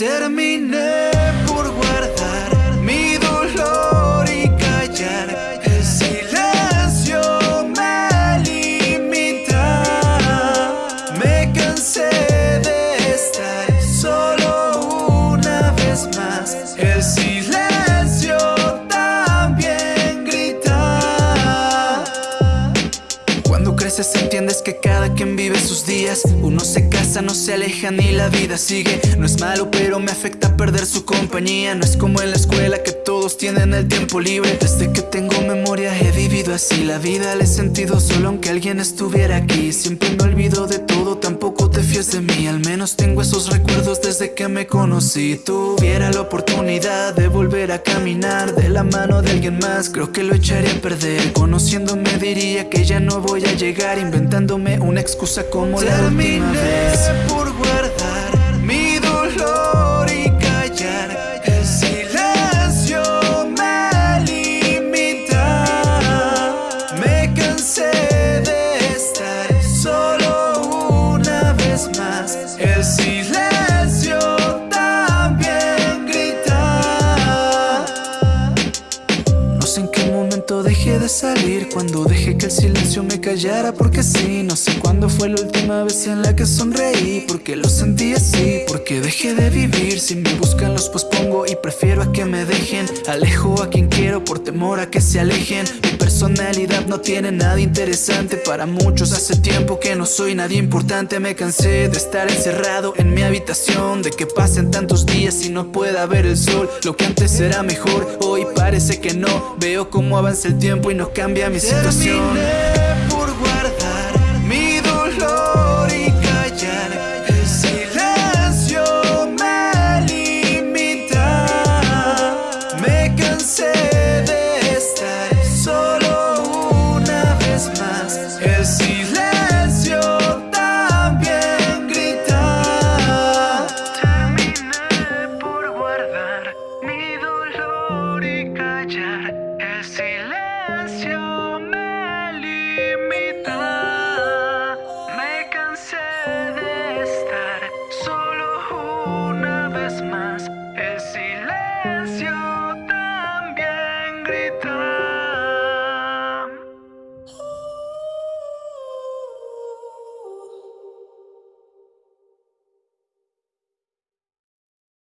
Terminé por guardar mi dolor y callar. El silencio me limita. Me cansé creces entiendes que cada quien vive sus días. Uno se casa, no se aleja ni la vida sigue. No es malo, pero me afecta perder su compañía. No es como en la escuela que todos tienen el tiempo libre. Desde que tengo memoria he vivido así. La vida le he sentido solo aunque alguien estuviera aquí. Siempre me olvido de todo, tampoco te fíes de mí. Al menos tengo esos recuerdos desde que me conocí. Tuviera la oportunidad de volver a caminar de la mano de alguien más, creo que lo echaría a perder. Conociéndome diría que ya no voy a llegar, inventándome una excusa como la última vez. por El silencio dejé de salir Cuando dejé que el silencio me callara Porque sí, no sé cuándo fue la última vez en la que sonreí Porque lo sentí así Porque dejé de vivir. Si me buscan los pospongo y prefiero a que me dejen. Alejo a quien quiero por temor a que se alejen. Mi personalidad no tiene nada interesante. Para muchos hace tiempo que no soy nadie importante. Me cansé de estar encerrado en mi habitación De que pasen tantos días y no pueda ver el sol. Lo que antes era mejor, hoy parece que no. Veo cómo avanza el tiempo y no cambia mi situación más. El silencio.